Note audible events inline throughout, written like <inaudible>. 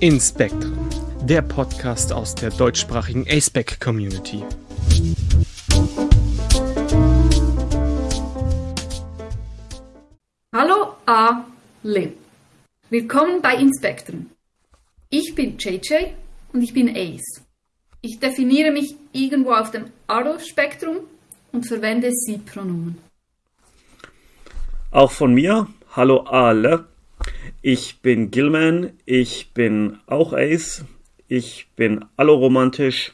Inspectrum, der Podcast aus der deutschsprachigen ASPEC Community. Hallo alle. Willkommen bei Inspectrum. Ich bin JJ und ich bin Ace. Ich definiere mich irgendwo auf dem Aro-Spektrum und verwende Sie-Pronomen. Auch von mir, hallo alle. Ich bin Gilman, ich bin auch Ace, ich bin alloromantisch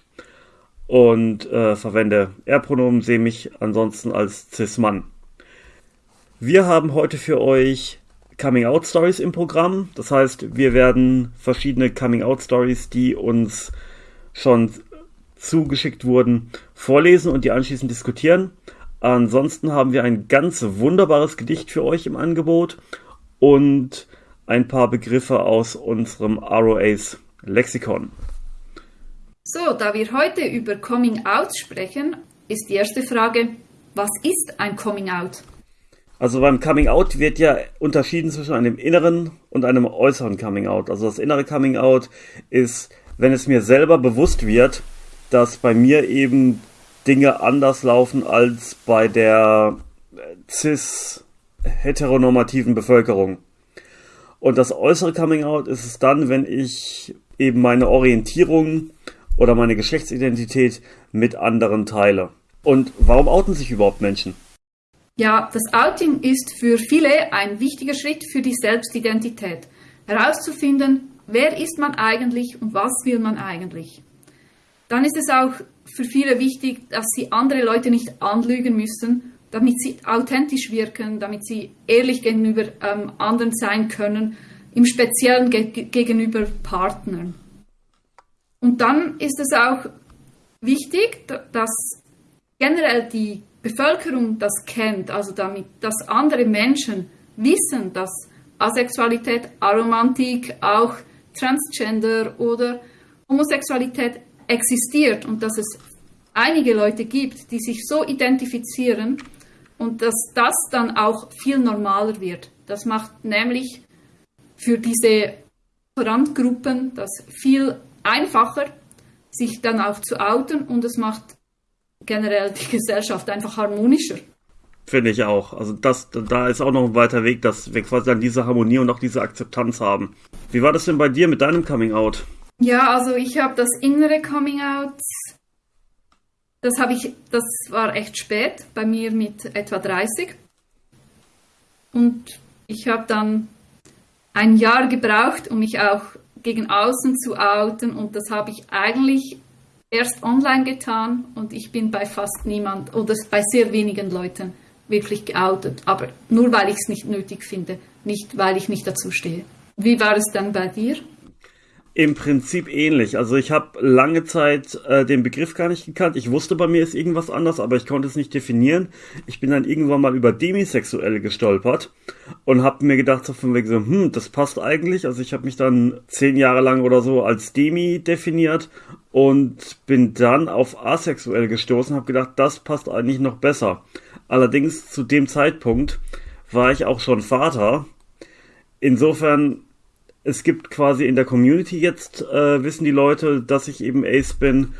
und äh, verwende Er-Pronomen, sehe mich ansonsten als Cis-Mann. Wir haben heute für euch Coming-out-Stories im Programm. Das heißt, wir werden verschiedene Coming-out-Stories, die uns schon zugeschickt wurden, vorlesen und die anschließend diskutieren. Ansonsten haben wir ein ganz wunderbares Gedicht für euch im Angebot und ein paar Begriffe aus unserem ROAs Lexikon. So, da wir heute über Coming Out sprechen, ist die erste Frage, was ist ein Coming Out? Also beim Coming Out wird ja unterschieden zwischen einem inneren und einem äußeren Coming Out. Also das innere Coming Out ist, wenn es mir selber bewusst wird, dass bei mir eben Dinge anders laufen als bei der cis heteronormativen Bevölkerung. Und das äußere Coming Out ist es dann, wenn ich eben meine Orientierung oder meine Geschlechtsidentität mit anderen teile. Und warum outen sich überhaupt Menschen? Ja, das Outing ist für viele ein wichtiger Schritt für die Selbstidentität. Herauszufinden, wer ist man eigentlich und was will man eigentlich. Dann ist es auch für viele wichtig, dass sie andere Leute nicht anlügen müssen, damit sie authentisch wirken, damit sie ehrlich gegenüber ähm, anderen sein können, im Speziellen ge gegenüber Partnern. Und dann ist es auch wichtig, dass generell die Bevölkerung das kennt, also damit, dass andere Menschen wissen, dass Asexualität, Aromantik, auch Transgender oder Homosexualität existiert und dass es einige Leute gibt, die sich so identifizieren und dass das dann auch viel normaler wird. Das macht nämlich für diese Randgruppen das viel einfacher, sich dann auch zu outen und es macht generell die Gesellschaft einfach harmonischer. Finde ich auch. Also das, da ist auch noch ein weiter Weg, dass wir quasi dann diese Harmonie und auch diese Akzeptanz haben. Wie war das denn bei dir mit deinem Coming Out? Ja, also ich habe das innere Coming Out, das habe ich, das war echt spät, bei mir mit etwa 30. Und ich habe dann ein Jahr gebraucht, um mich auch gegen außen zu outen und das habe ich eigentlich erst online getan und ich bin bei fast niemand oder bei sehr wenigen Leuten wirklich geoutet, aber nur weil ich es nicht nötig finde, nicht weil ich nicht dazu stehe. Wie war es dann bei dir? Im Prinzip ähnlich. Also ich habe lange Zeit äh, den Begriff gar nicht gekannt. Ich wusste, bei mir ist irgendwas anders, aber ich konnte es nicht definieren. Ich bin dann irgendwann mal über demisexuell gestolpert und habe mir gedacht, so von wegen so, hm, das passt eigentlich. Also ich habe mich dann zehn Jahre lang oder so als Demi definiert und bin dann auf asexuell gestoßen, habe gedacht, das passt eigentlich noch besser. Allerdings zu dem Zeitpunkt war ich auch schon Vater. Insofern es gibt quasi in der Community jetzt, äh, wissen die Leute, dass ich eben Ace bin.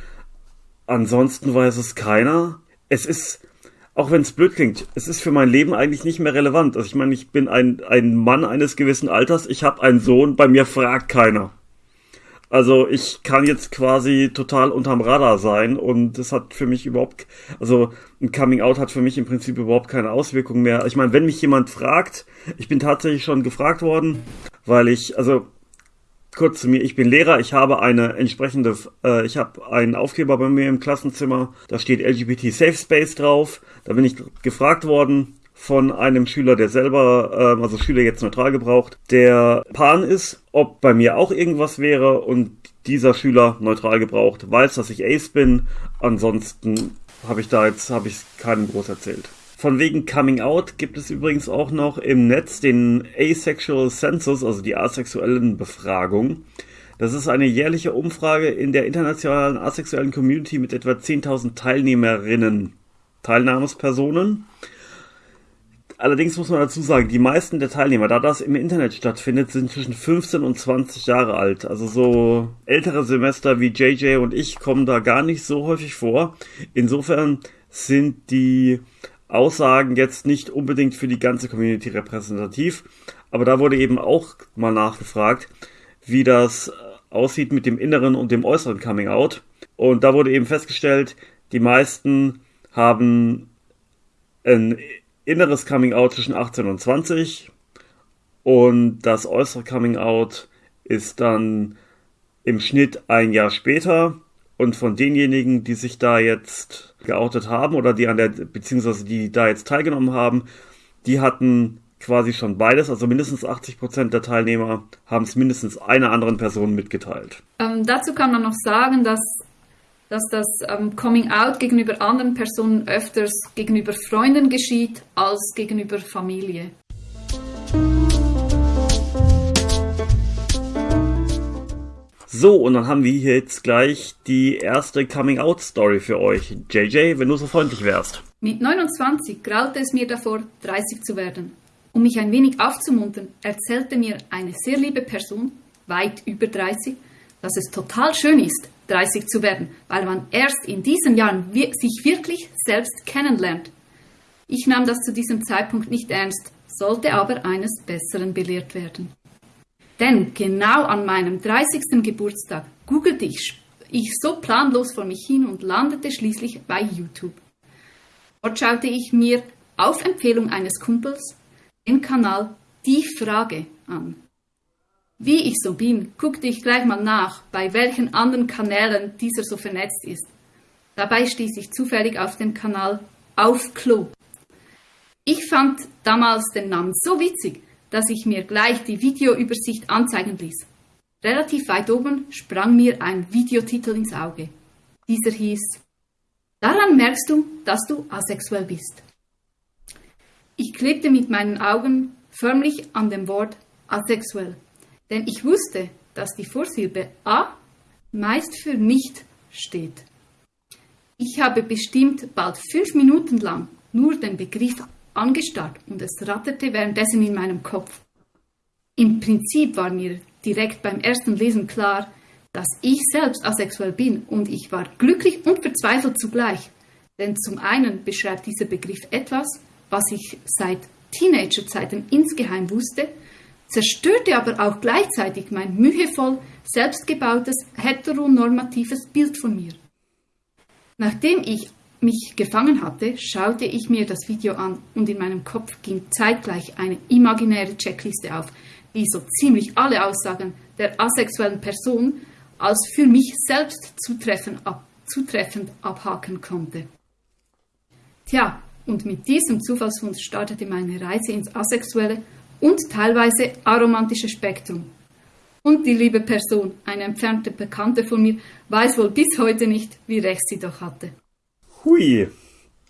Ansonsten weiß es keiner. Es ist, auch wenn es blöd klingt, es ist für mein Leben eigentlich nicht mehr relevant. Also ich meine, ich bin ein, ein Mann eines gewissen Alters, ich habe einen Sohn, bei mir fragt keiner. Also ich kann jetzt quasi total unterm Radar sein und das hat für mich überhaupt, also ein Coming Out hat für mich im Prinzip überhaupt keine Auswirkung mehr. Ich meine, wenn mich jemand fragt, ich bin tatsächlich schon gefragt worden, weil ich, also kurz zu mir, ich bin Lehrer, ich habe eine entsprechende, äh, ich habe einen Aufkleber bei mir im Klassenzimmer, da steht LGBT Safe Space drauf, da bin ich gefragt worden von einem Schüler, der selber, äh, also Schüler jetzt neutral gebraucht, der Pan ist, ob bei mir auch irgendwas wäre und dieser Schüler neutral gebraucht, weiß, dass ich Ace bin, ansonsten habe ich da jetzt, habe ich keinem groß erzählt. Von wegen Coming Out gibt es übrigens auch noch im Netz den Asexual Census, also die asexuellen Befragung. Das ist eine jährliche Umfrage in der internationalen asexuellen Community mit etwa 10.000 Teilnehmerinnen, Teilnahmespersonen. Allerdings muss man dazu sagen, die meisten der Teilnehmer, da das im Internet stattfindet, sind zwischen 15 und 20 Jahre alt. Also so ältere Semester wie JJ und ich kommen da gar nicht so häufig vor. Insofern sind die Aussagen jetzt nicht unbedingt für die ganze Community repräsentativ. Aber da wurde eben auch mal nachgefragt, wie das aussieht mit dem inneren und dem äußeren Coming Out. Und da wurde eben festgestellt, die meisten haben ein inneres Coming Out zwischen 18 und 20 und das äußere Coming Out ist dann im Schnitt ein Jahr später. Und von denjenigen, die sich da jetzt geoutet haben oder die an der, beziehungsweise die da jetzt teilgenommen haben, die hatten quasi schon beides, also mindestens 80 Prozent der Teilnehmer haben es mindestens einer anderen Person mitgeteilt. Ähm, dazu kann man noch sagen, dass dass das ähm, Coming Out gegenüber anderen Personen öfters gegenüber Freunden geschieht als gegenüber Familie. So, und dann haben wir hier jetzt gleich die erste Coming-out-Story für euch. JJ, wenn du so freundlich wärst. Mit 29 graute es mir davor, 30 zu werden. Um mich ein wenig aufzumuntern, erzählte mir eine sehr liebe Person, weit über 30, dass es total schön ist, 30 zu werden, weil man erst in diesen Jahren sich wirklich selbst kennenlernt. Ich nahm das zu diesem Zeitpunkt nicht ernst, sollte aber eines Besseren belehrt werden. Denn genau an meinem 30. Geburtstag googelte ich, ich so planlos vor mich hin und landete schließlich bei YouTube. Dort schaute ich mir auf Empfehlung eines Kumpels den Kanal Die Frage an. Wie ich so bin, guckte ich gleich mal nach, bei welchen anderen Kanälen dieser so vernetzt ist. Dabei stieß ich zufällig auf den Kanal Auf Klo. Ich fand damals den Namen so witzig, dass ich mir gleich die Videoübersicht anzeigen ließ. Relativ weit oben sprang mir ein Videotitel ins Auge. Dieser hieß Daran merkst du, dass du asexuell bist. Ich klebte mit meinen Augen förmlich an dem Wort asexuell denn ich wusste, dass die Vorsilbe A meist für nicht steht. Ich habe bestimmt bald fünf Minuten lang nur den Begriff angestarrt und es ratterte währenddessen in meinem Kopf. Im Prinzip war mir direkt beim ersten Lesen klar, dass ich selbst asexuell bin und ich war glücklich und verzweifelt zugleich. Denn zum einen beschreibt dieser Begriff etwas, was ich seit Teenagerzeiten insgeheim wusste zerstörte aber auch gleichzeitig mein mühevoll selbstgebautes heteronormatives Bild von mir. Nachdem ich mich gefangen hatte, schaute ich mir das Video an und in meinem Kopf ging zeitgleich eine imaginäre Checkliste auf, die so ziemlich alle Aussagen der asexuellen Person als für mich selbst zutreffend, ab, zutreffend abhaken konnte. Tja, und mit diesem Zufallsfund startete meine Reise ins Asexuelle und teilweise aromantische Spektrum. Und die liebe Person, eine entfernte Bekannte von mir, weiß wohl bis heute nicht, wie recht sie doch hatte. Hui,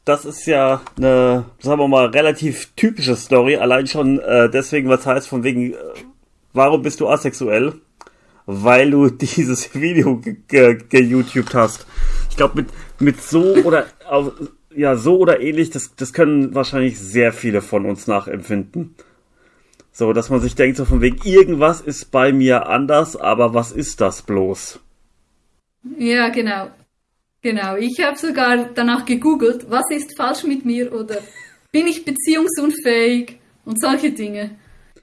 das ist ja eine, sagen wir mal, relativ typische Story, allein schon äh, deswegen, was heißt von wegen, äh, warum bist du asexuell? Weil du dieses Video ge-YouTubed ge hast. Ich glaube, mit, mit so oder, ja, so oder ähnlich, das, das können wahrscheinlich sehr viele von uns nachempfinden. So, dass man sich denkt, so von wegen, irgendwas ist bei mir anders, aber was ist das bloß? Ja, genau. Genau. Ich habe sogar danach gegoogelt, was ist falsch mit mir oder bin ich beziehungsunfähig und solche Dinge.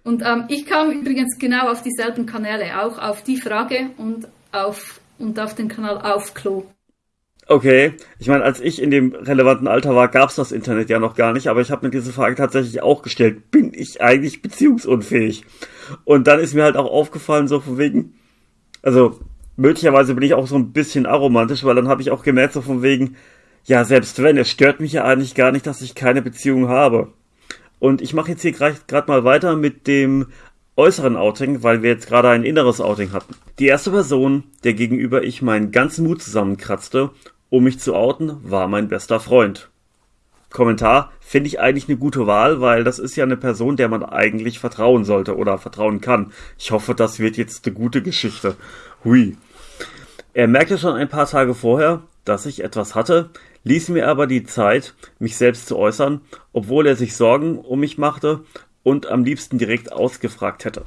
Und ähm, ich kam übrigens genau auf dieselben Kanäle, auch auf die Frage und auf, und auf den Kanal auf Klo. Okay, ich meine, als ich in dem relevanten Alter war, gab's das Internet ja noch gar nicht, aber ich habe mir diese Frage tatsächlich auch gestellt, bin ich eigentlich beziehungsunfähig? Und dann ist mir halt auch aufgefallen, so von wegen, also möglicherweise bin ich auch so ein bisschen aromantisch, weil dann habe ich auch gemerkt, so von wegen, ja, selbst wenn, es stört mich ja eigentlich gar nicht, dass ich keine Beziehung habe. Und ich mache jetzt hier gerade mal weiter mit dem äußeren Outing, weil wir jetzt gerade ein inneres Outing hatten. Die erste Person, der gegenüber ich meinen ganzen Mut zusammenkratzte um mich zu outen, war mein bester Freund. Kommentar finde ich eigentlich eine gute Wahl, weil das ist ja eine Person, der man eigentlich vertrauen sollte oder vertrauen kann. Ich hoffe, das wird jetzt eine gute Geschichte. Hui. Er merkte schon ein paar Tage vorher, dass ich etwas hatte, ließ mir aber die Zeit, mich selbst zu äußern, obwohl er sich Sorgen um mich machte und am liebsten direkt ausgefragt hätte.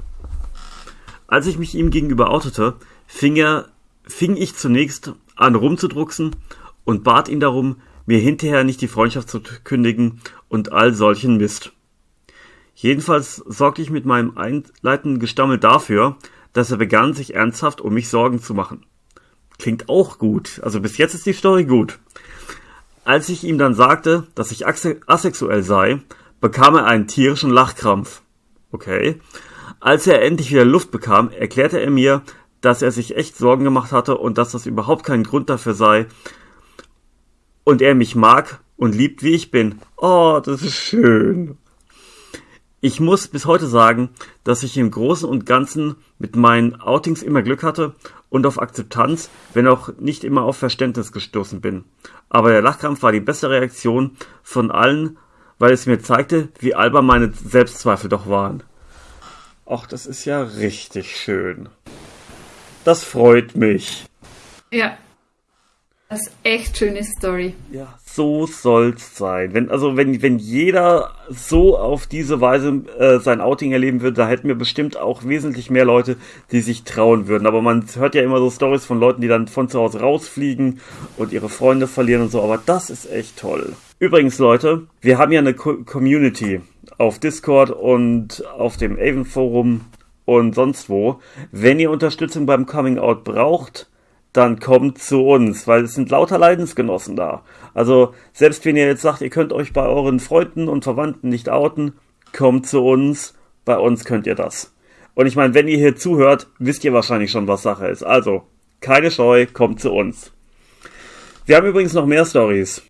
Als ich mich ihm gegenüber outete, fing er, fing ich zunächst an rumzudrucksen und bat ihn darum, mir hinterher nicht die Freundschaft zu kündigen und all solchen Mist. Jedenfalls sorgte ich mit meinem einleitenden Gestammel dafür, dass er begann, sich ernsthaft um mich Sorgen zu machen. Klingt auch gut. Also bis jetzt ist die Story gut. Als ich ihm dann sagte, dass ich asexuell sei, bekam er einen tierischen Lachkrampf. Okay. Als er endlich wieder Luft bekam, erklärte er mir, dass er sich echt Sorgen gemacht hatte und dass das überhaupt kein Grund dafür sei. Und er mich mag und liebt, wie ich bin. Oh, das ist schön. Ich muss bis heute sagen, dass ich im Großen und Ganzen mit meinen Outings immer Glück hatte und auf Akzeptanz, wenn auch nicht immer auf Verständnis gestoßen bin. Aber der Lachkrampf war die beste Reaktion von allen, weil es mir zeigte, wie albern meine Selbstzweifel doch waren. Ach, das ist ja richtig schön. Das freut mich. Ja, das ist echt schöne Story. Ja, so soll's sein. Wenn, also wenn, wenn jeder so auf diese Weise äh, sein Outing erleben würde, da hätten wir bestimmt auch wesentlich mehr Leute, die sich trauen würden. Aber man hört ja immer so Stories von Leuten, die dann von zu Hause rausfliegen und ihre Freunde verlieren und so. Aber das ist echt toll. Übrigens, Leute, wir haben ja eine Co Community auf Discord und auf dem Avon Forum und sonst wo. Wenn ihr Unterstützung beim Coming Out braucht, dann kommt zu uns, weil es sind lauter Leidensgenossen da. Also selbst wenn ihr jetzt sagt, ihr könnt euch bei euren Freunden und Verwandten nicht outen, kommt zu uns, bei uns könnt ihr das. Und ich meine, wenn ihr hier zuhört, wisst ihr wahrscheinlich schon, was Sache ist. Also, keine Scheu, kommt zu uns. Wir haben übrigens noch mehr Stories.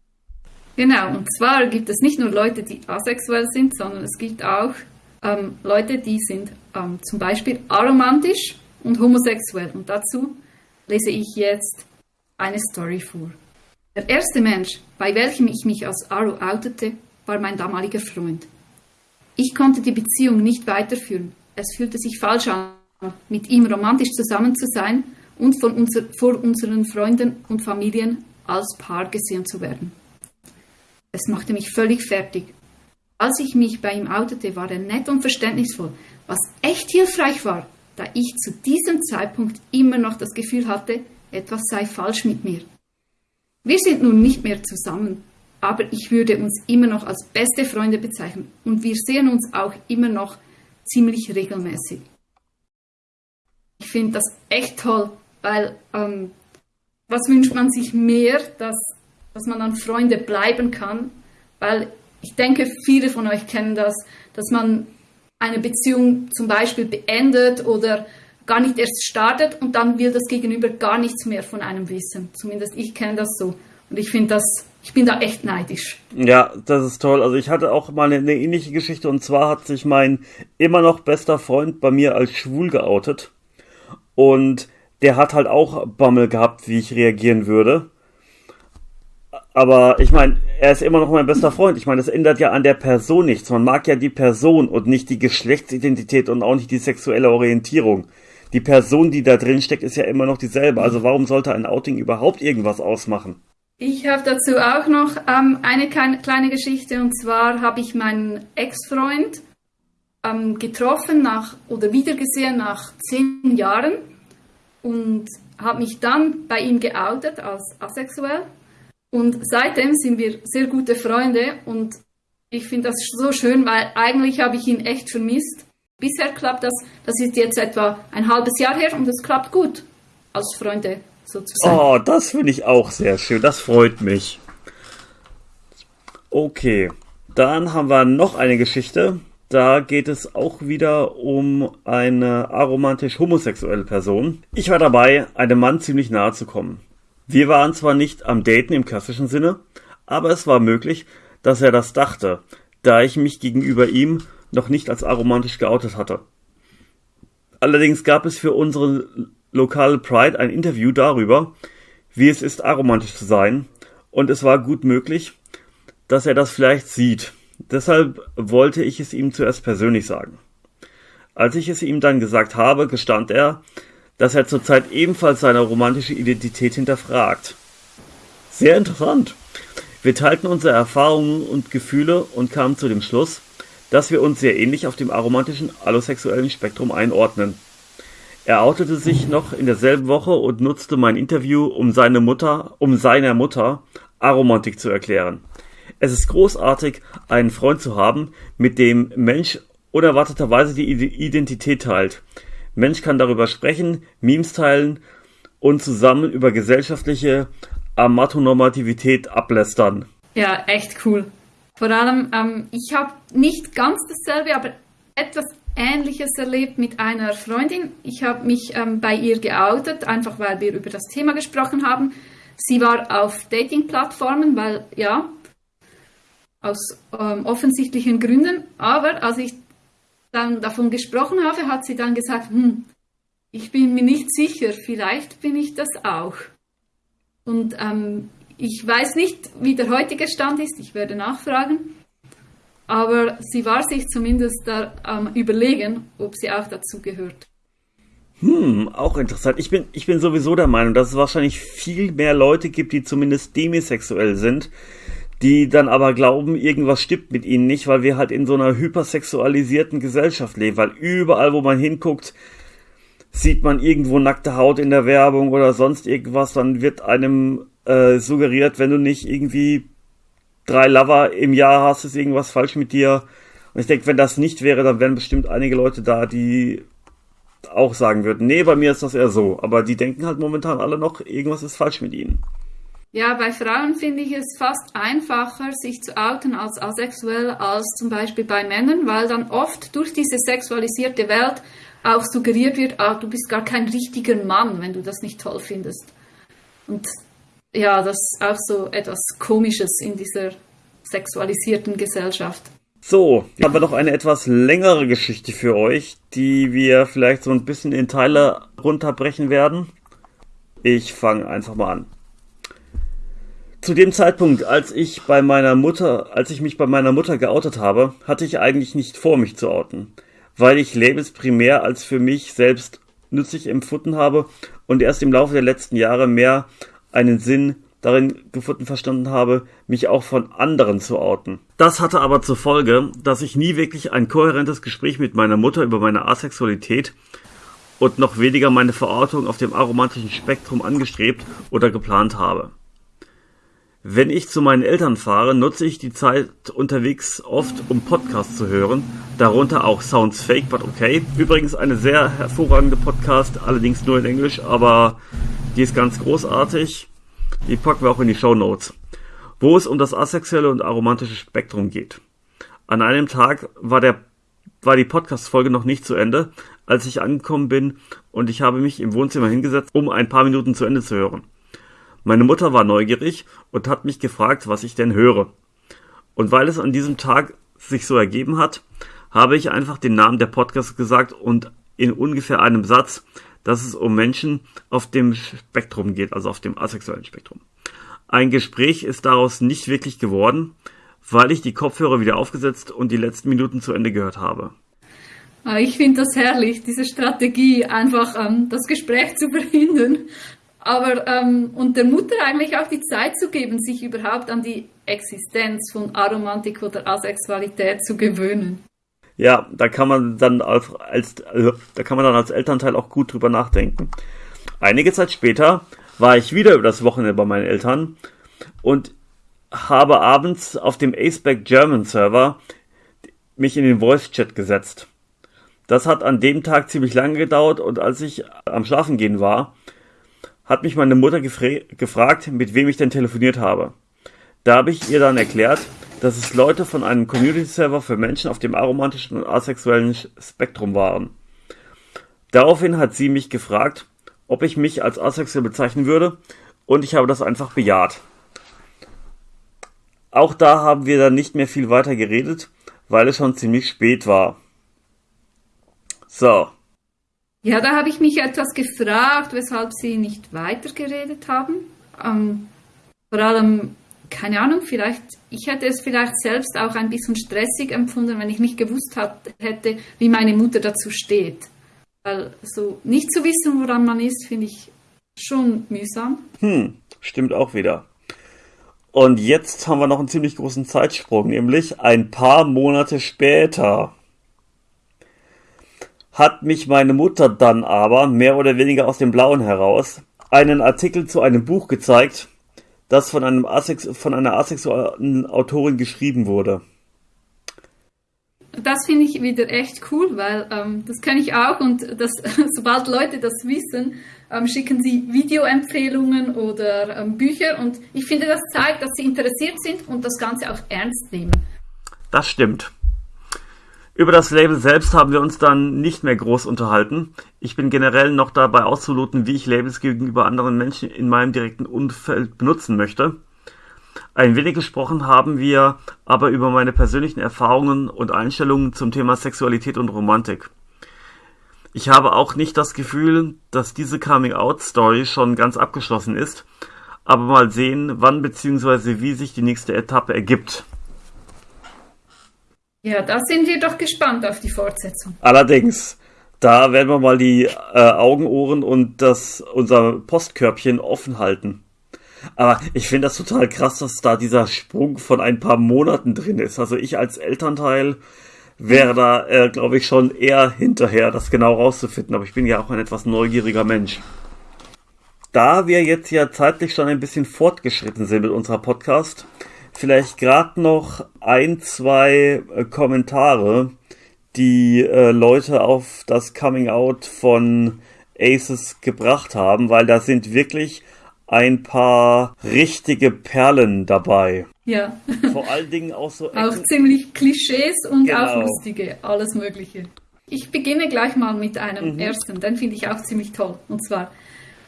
Genau, und zwar gibt es nicht nur Leute, die asexuell sind, sondern es gibt auch ähm, Leute, die sind ähm, zum Beispiel aromantisch und homosexuell. Und dazu lese ich jetzt eine Story vor. Der erste Mensch, bei welchem ich mich als Aro outete, war mein damaliger Freund. Ich konnte die Beziehung nicht weiterführen. Es fühlte sich falsch an, mit ihm romantisch zusammen zu sein und von unser, vor unseren Freunden und Familien als Paar gesehen zu werden. Es machte mich völlig fertig. Als ich mich bei ihm outete, war er nett und verständnisvoll, was echt hilfreich war, da ich zu diesem Zeitpunkt immer noch das Gefühl hatte, etwas sei falsch mit mir. Wir sind nun nicht mehr zusammen, aber ich würde uns immer noch als beste Freunde bezeichnen und wir sehen uns auch immer noch ziemlich regelmäßig. Ich finde das echt toll, weil ähm, was wünscht man sich mehr, dass, dass man dann Freunde bleiben kann, weil ich denke, viele von euch kennen das, dass man eine Beziehung zum Beispiel beendet oder gar nicht erst startet und dann will das Gegenüber gar nichts mehr von einem wissen. Zumindest ich kenne das so. Und ich finde das, ich bin da echt neidisch. Ja, das ist toll. Also ich hatte auch mal eine, ähnliche Geschichte und zwar hat sich mein immer noch bester Freund bei mir als schwul geoutet. Und der hat halt auch Bammel gehabt, wie ich reagieren würde. Aber ich meine, er ist immer noch mein bester Freund. Ich meine, das ändert ja an der Person nichts. Man mag ja die Person und nicht die Geschlechtsidentität und auch nicht die sexuelle Orientierung. Die Person, die da drin steckt, ist ja immer noch dieselbe. Also warum sollte ein Outing überhaupt irgendwas ausmachen? Ich habe dazu auch noch ähm, eine kleine Geschichte und zwar habe ich meinen Ex-Freund ähm, getroffen nach oder wiedergesehen nach zehn Jahren und habe mich dann bei ihm geoutet als asexuell und seitdem sind wir sehr gute Freunde und ich finde das so schön, weil eigentlich habe ich ihn echt vermisst. Bisher klappt das, das ist jetzt etwa ein halbes Jahr her und es klappt gut als Freunde sozusagen. Oh, das finde ich auch sehr schön, das freut mich. Okay, dann haben wir noch eine Geschichte. Da geht es auch wieder um eine aromantisch homosexuelle Person. Ich war dabei, einem Mann ziemlich nahe zu kommen. Wir waren zwar nicht am Daten im klassischen Sinne, aber es war möglich, dass er das dachte, da ich mich gegenüber ihm noch nicht als aromantisch geoutet hatte. Allerdings gab es für unsere lokale Pride ein Interview darüber, wie es ist, aromantisch zu sein, und es war gut möglich, dass er das vielleicht sieht. Deshalb wollte ich es ihm zuerst persönlich sagen. Als ich es ihm dann gesagt habe, gestand er, dass er zurzeit ebenfalls seine romantische Identität hinterfragt. Sehr interessant. Wir teilten unsere Erfahrungen und Gefühle und kamen zu dem Schluss, dass wir uns sehr ähnlich auf dem aromantischen allosexuellen Spektrum einordnen. Er outete sich noch in derselben Woche und nutzte mein Interview, um seine Mutter, um seiner Mutter Aromantik zu erklären. Es ist großartig, einen Freund zu haben, mit dem Mensch unerwarteterweise die Identität teilt. Mensch kann darüber sprechen, Memes teilen und zusammen über gesellschaftliche Amatonormativität ablästern. Ja, echt cool. Vor allem, ähm, ich habe nicht ganz dasselbe, aber etwas Ähnliches erlebt mit einer Freundin. Ich habe mich ähm, bei ihr geoutet, einfach weil wir über das Thema gesprochen haben. Sie war auf Dating-Plattformen, weil ja, aus ähm, offensichtlichen Gründen. Aber als ich dann davon gesprochen habe, hat sie dann gesagt, hm, ich bin mir nicht sicher, vielleicht bin ich das auch. Und ähm, ich weiß nicht, wie der heutige Stand ist, ich werde nachfragen, aber sie war sich zumindest da am Überlegen, ob sie auch dazu gehört. Hm, auch interessant. Ich bin, ich bin sowieso der Meinung, dass es wahrscheinlich viel mehr Leute gibt, die zumindest demisexuell sind, die dann aber glauben, irgendwas stimmt mit ihnen nicht, weil wir halt in so einer hypersexualisierten Gesellschaft leben, weil überall, wo man hinguckt, sieht man irgendwo nackte Haut in der Werbung oder sonst irgendwas, dann wird einem äh, suggeriert, wenn du nicht irgendwie drei Lover im Jahr hast, ist irgendwas falsch mit dir. Und ich denke, wenn das nicht wäre, dann wären bestimmt einige Leute da, die auch sagen würden, nee, bei mir ist das eher so. Aber die denken halt momentan alle noch, irgendwas ist falsch mit ihnen. Ja, bei Frauen finde ich es fast einfacher, sich zu outen als asexuell als zum Beispiel bei Männern, weil dann oft durch diese sexualisierte Welt auch suggeriert wird, ah, du bist gar kein richtiger Mann, wenn du das nicht toll findest. Und ja, das ist auch so etwas Komisches in dieser sexualisierten Gesellschaft. So, jetzt haben wir noch eine etwas längere Geschichte für euch, die wir vielleicht so ein bisschen in Teile runterbrechen werden. Ich fange einfach mal an. Zu dem Zeitpunkt, als ich bei meiner Mutter, als ich mich bei meiner Mutter geoutet habe, hatte ich eigentlich nicht vor, mich zu outen weil ich Labels primär als für mich selbst nützlich empfunden habe und erst im Laufe der letzten Jahre mehr einen Sinn darin gefunden verstanden habe, mich auch von anderen zu outen. Das hatte aber zur Folge, dass ich nie wirklich ein kohärentes Gespräch mit meiner Mutter über meine Asexualität und noch weniger meine Verortung auf dem aromantischen Spektrum angestrebt oder geplant habe. Wenn ich zu meinen Eltern fahre, nutze ich die Zeit unterwegs oft, um Podcasts zu hören, darunter auch Sounds Fake But Okay. Übrigens eine sehr hervorragende Podcast, allerdings nur in Englisch, aber die ist ganz großartig. Die packen wir auch in die Show Notes, wo es um das asexuelle und aromantische Spektrum geht. An einem Tag war der war die Podcast-Folge noch nicht zu Ende, als ich angekommen bin und ich habe mich im Wohnzimmer hingesetzt, um ein paar Minuten zu Ende zu hören. Meine Mutter war neugierig und hat mich gefragt, was ich denn höre. Und weil es an diesem Tag sich so ergeben hat, habe ich einfach den Namen der Podcast gesagt und in ungefähr einem Satz, dass es um Menschen auf dem Spektrum geht, also auf dem asexuellen Spektrum. Ein Gespräch ist daraus nicht wirklich geworden, weil ich die Kopfhörer wieder aufgesetzt und die letzten Minuten zu Ende gehört habe. Ah, ich finde das herrlich, diese Strategie, einfach ähm, das Gespräch <laughs> zu verhindern aber ähm, und der Mutter eigentlich auch die Zeit zu geben, sich überhaupt an die Existenz von Aromantik oder Asexualität zu gewöhnen. Ja, da kann man dann als, als äh, da kann man dann als Elternteil auch gut drüber nachdenken. Einige Zeit später war ich wieder über das Wochenende bei meinen Eltern und habe abends auf dem Aceback German Server mich in den Voice Chat gesetzt. Das hat an dem Tag ziemlich lange gedauert und als ich am Schlafen gehen war, hat mich meine Mutter gefragt, mit wem ich denn telefoniert habe. Da habe ich ihr dann erklärt, dass es Leute von einem Community-Server für Menschen auf dem aromantischen und asexuellen Spektrum waren. Daraufhin hat sie mich gefragt, ob ich mich als asexuell bezeichnen würde, und ich habe das einfach bejaht. Auch da haben wir dann nicht mehr viel weiter geredet, weil es schon ziemlich spät war. So, ja, da habe ich mich etwas gefragt, weshalb Sie nicht weitergeredet haben. Ähm, vor allem, keine Ahnung, vielleicht, ich hätte es vielleicht selbst auch ein bisschen stressig empfunden, wenn ich nicht gewusst hat, hätte, wie meine Mutter dazu steht. Weil so nicht zu wissen, woran man ist, finde ich schon mühsam. Hm, stimmt auch wieder. Und jetzt haben wir noch einen ziemlich großen Zeitsprung, nämlich ein paar Monate später hat mich meine Mutter dann aber, mehr oder weniger aus dem Blauen heraus, einen Artikel zu einem Buch gezeigt, das von, einem Asex von einer asexuellen Autorin geschrieben wurde. Das finde ich wieder echt cool, weil ähm, das kenne ich auch und das, <laughs> sobald Leute das wissen, ähm, schicken sie Videoempfehlungen oder ähm, Bücher und ich finde, das zeigt, dass sie interessiert sind und das Ganze auch ernst nehmen. Das stimmt. Über das Label selbst haben wir uns dann nicht mehr groß unterhalten. Ich bin generell noch dabei auszuloten, wie ich Labels gegenüber anderen Menschen in meinem direkten Umfeld benutzen möchte. Ein wenig gesprochen haben wir aber über meine persönlichen Erfahrungen und Einstellungen zum Thema Sexualität und Romantik. Ich habe auch nicht das Gefühl, dass diese Coming-out-Story schon ganz abgeschlossen ist, aber mal sehen, wann bzw. wie sich die nächste Etappe ergibt. Ja, da sind wir doch gespannt auf die Fortsetzung. Allerdings, da werden wir mal die äh, Augen, Ohren und das, unser Postkörbchen offen halten. Aber ich finde das total krass, dass da dieser Sprung von ein paar Monaten drin ist. Also ich als Elternteil wäre da, äh, glaube ich, schon eher hinterher, das genau rauszufinden. Aber ich bin ja auch ein etwas neugieriger Mensch. Da wir jetzt ja zeitlich schon ein bisschen fortgeschritten sind mit unserer Podcast, vielleicht gerade noch ein, zwei äh, Kommentare, die äh, Leute auf das Coming Out von Aces gebracht haben, weil da sind wirklich ein paar richtige Perlen dabei. Ja. Vor allen Dingen auch so. auch ziemlich Klischees und genau. auch lustige, alles Mögliche. Ich beginne gleich mal mit einem mhm. ersten, den finde ich auch ziemlich toll. Und zwar,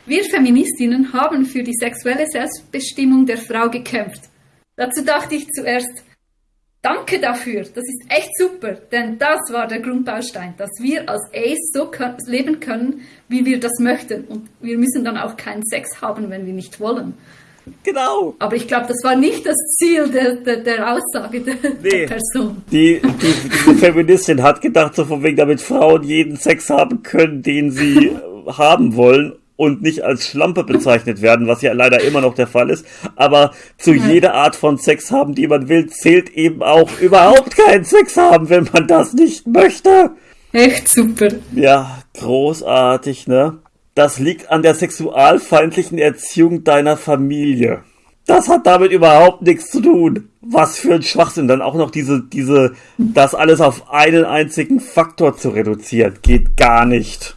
wir Feministinnen haben für die sexuelle Selbstbestimmung der Frau gekämpft. Dazu dachte ich zuerst, danke dafür, das ist echt super, denn das war der Grundbaustein, dass wir als Ace so leben können, wie wir das möchten. Und wir müssen dann auch keinen Sex haben, wenn wir nicht wollen. Genau. Aber ich glaube, das war nicht das Ziel der, der, der Aussage der, nee. der Person. Die, die, diese Feministin hat gedacht, so von wegen, damit Frauen jeden Sex haben können, den sie haben wollen und nicht als Schlampe bezeichnet werden, was ja leider immer noch der Fall ist. Aber zu ja. jeder Art von Sex haben, die man will, zählt eben auch überhaupt keinen Sex haben, wenn man das nicht möchte. Echt super. Ja, großartig, ne? Das liegt an der sexualfeindlichen Erziehung deiner Familie. Das hat damit überhaupt nichts zu tun. Was für ein Schwachsinn. Dann auch noch diese, diese, das alles auf einen einzigen Faktor zu reduzieren. Geht gar nicht.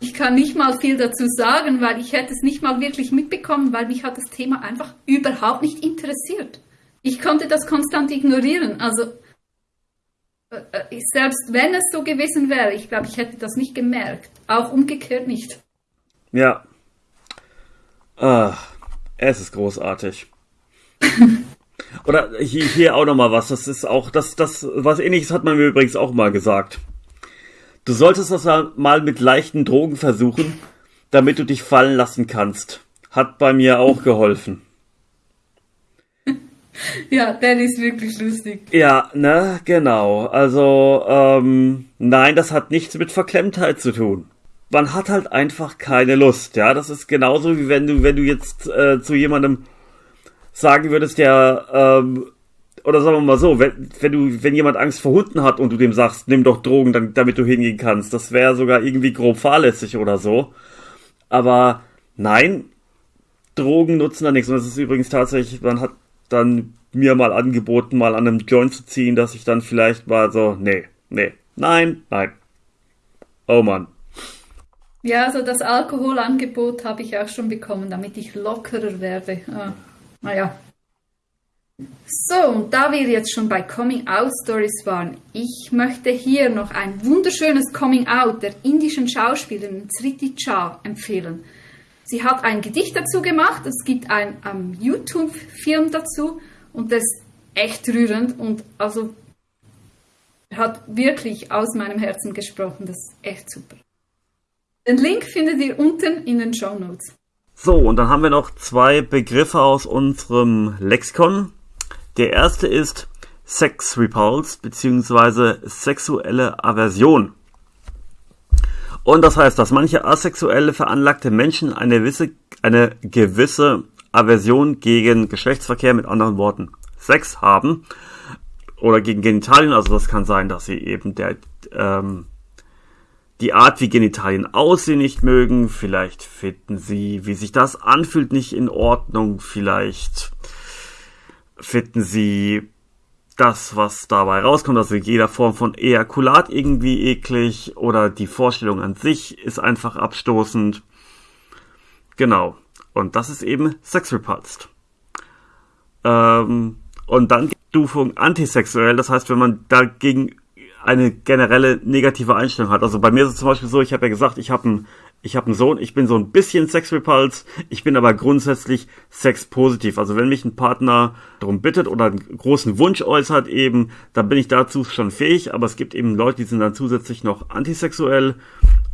Ich kann nicht mal viel dazu sagen, weil ich hätte es nicht mal wirklich mitbekommen, weil mich hat das Thema einfach überhaupt nicht interessiert. Ich konnte das konstant ignorieren. Also äh, äh, selbst wenn es so gewesen wäre, ich glaube, ich hätte das nicht gemerkt. Auch umgekehrt nicht. Ja. Ach, es ist großartig. <laughs> Oder hier, hier auch nochmal was. Das ist auch, das, das, was ähnliches hat man mir übrigens auch mal gesagt. Du solltest das mal mit leichten Drogen versuchen, damit du dich fallen lassen kannst. Hat bei mir auch geholfen. <laughs> Ja, der ist wirklich lustig. Ja, ne, genau. Also, ähm, nein, das hat nichts mit Verklemmtheit zu tun man hat halt einfach keine Lust, ja. Das ist genauso wie wenn du, wenn du jetzt äh, zu jemandem sagen würdest, der, ähm, oder sagen wir mal so, wenn, wenn du, wenn jemand Angst vor Hunden hat und du dem sagst, nimm doch Drogen, dann, damit du hingehen kannst, das wäre sogar irgendwie grob fahrlässig oder so. Aber nein, Drogen nutzen da nichts. Und das ist übrigens tatsächlich, man hat dann mir mal angeboten, mal an einem Joint zu ziehen, dass ich dann vielleicht mal so, nee, nee, nein, nein. Oh Mann. Ja, also das Alkoholangebot habe ich auch schon bekommen, damit ich lockerer werde. Ah, naja. So, und da wir jetzt schon bei Coming Out Stories waren, ich möchte hier noch ein wunderschönes Coming Out der indischen Schauspielerin Sriti Cha empfehlen. Sie hat ein Gedicht dazu gemacht, es gibt einen um, YouTube-Film dazu und das ist echt rührend und also hat wirklich aus meinem Herzen gesprochen, das ist echt super. Den Link findet ihr unten in den Show Notes. So, und dann haben wir noch zwei Begriffe aus unserem Lexikon. Der erste ist Sex Repulse bzw. sexuelle Aversion. Und das heißt, dass manche asexuelle veranlagte Menschen eine gewisse, eine gewisse Aversion gegen Geschlechtsverkehr, mit anderen Worten Sex haben oder gegen Genitalien. Also das kann sein, dass sie eben der ähm, die Art, wie Genitalien aussehen, nicht mögen. Vielleicht finden sie, wie sich das anfühlt, nicht in Ordnung. Vielleicht finden sie das, was dabei rauskommt, also jeder Form von Ejakulat irgendwie eklig oder die Vorstellung an sich ist einfach abstoßend. Genau. Und das ist eben Sex Repulsed. Ähm, und dann die Stufung antisexuell, das heißt, wenn man dagegen eine generelle negative Einstellung hat. Also bei mir ist es zum Beispiel so, ich habe ja gesagt, ich habe einen ich habe einen Sohn, ich bin so ein bisschen Sexrepuls, ich bin aber grundsätzlich sexpositiv. Also wenn mich ein Partner darum bittet oder einen großen Wunsch äußert eben, dann bin ich dazu schon fähig, aber es gibt eben Leute, die sind dann zusätzlich noch antisexuell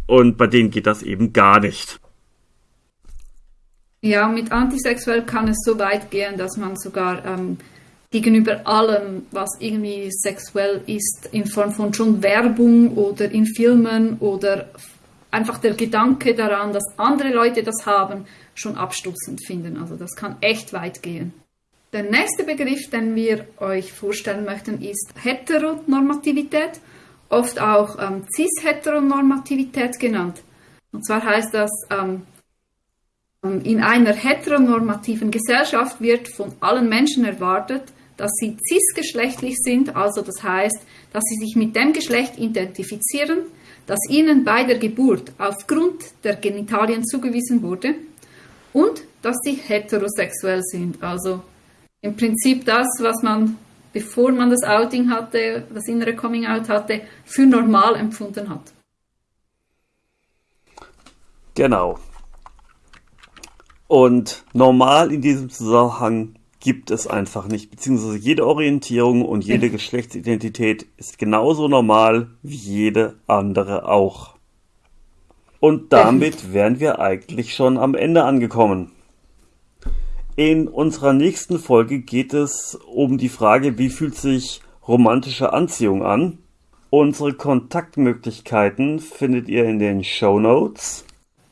und bei denen geht das eben gar nicht. Ja, mit antisexuell kann es so weit gehen, dass man sogar ähm, gegenüber allem, was irgendwie sexuell ist, in Form von schon Werbung oder in Filmen oder einfach der Gedanke daran, dass andere Leute das haben, schon abstoßend finden. Also das kann echt weit gehen. Der nächste Begriff, den wir euch vorstellen möchten, ist Heteronormativität, oft auch ähm, Cis-Heteronormativität genannt. Und zwar heißt das, ähm, in einer heteronormativen Gesellschaft wird von allen Menschen erwartet, dass sie cisgeschlechtlich sind, also das heißt, dass sie sich mit dem Geschlecht identifizieren, das ihnen bei der Geburt aufgrund der Genitalien zugewiesen wurde und dass sie heterosexuell sind. Also im Prinzip das, was man, bevor man das Outing hatte, das innere Coming Out hatte, für normal empfunden hat. Genau. Und normal in diesem Zusammenhang gibt es einfach nicht. Beziehungsweise jede Orientierung und jede Geschlechtsidentität ist genauso normal wie jede andere auch. Und damit wären wir eigentlich schon am Ende angekommen. In unserer nächsten Folge geht es um die Frage, wie fühlt sich romantische Anziehung an? Unsere Kontaktmöglichkeiten findet ihr in den Show Notes.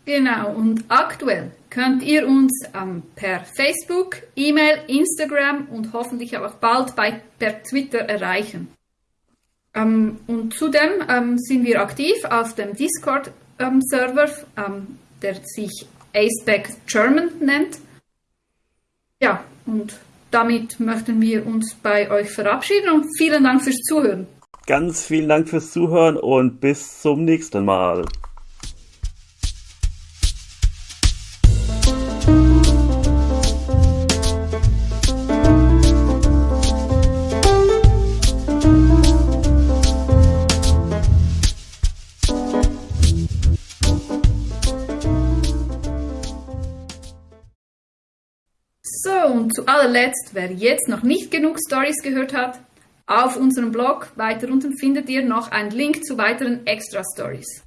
Genau, und aktuell könnt ihr uns ähm, per Facebook, E-Mail, Instagram und hoffentlich auch bald bei, per Twitter erreichen. Ähm, und zudem ähm, sind wir aktiv auf dem Discord-Server, ähm, der sich Aceback German nennt. Ja, und damit möchten wir uns bei euch verabschieden und vielen Dank fürs Zuhören. Ganz vielen Dank fürs Zuhören und bis zum nächsten Mal. Allerletzt, wer jetzt noch nicht genug Stories gehört hat, auf unserem Blog weiter unten findet ihr noch einen Link zu weiteren Extra Stories.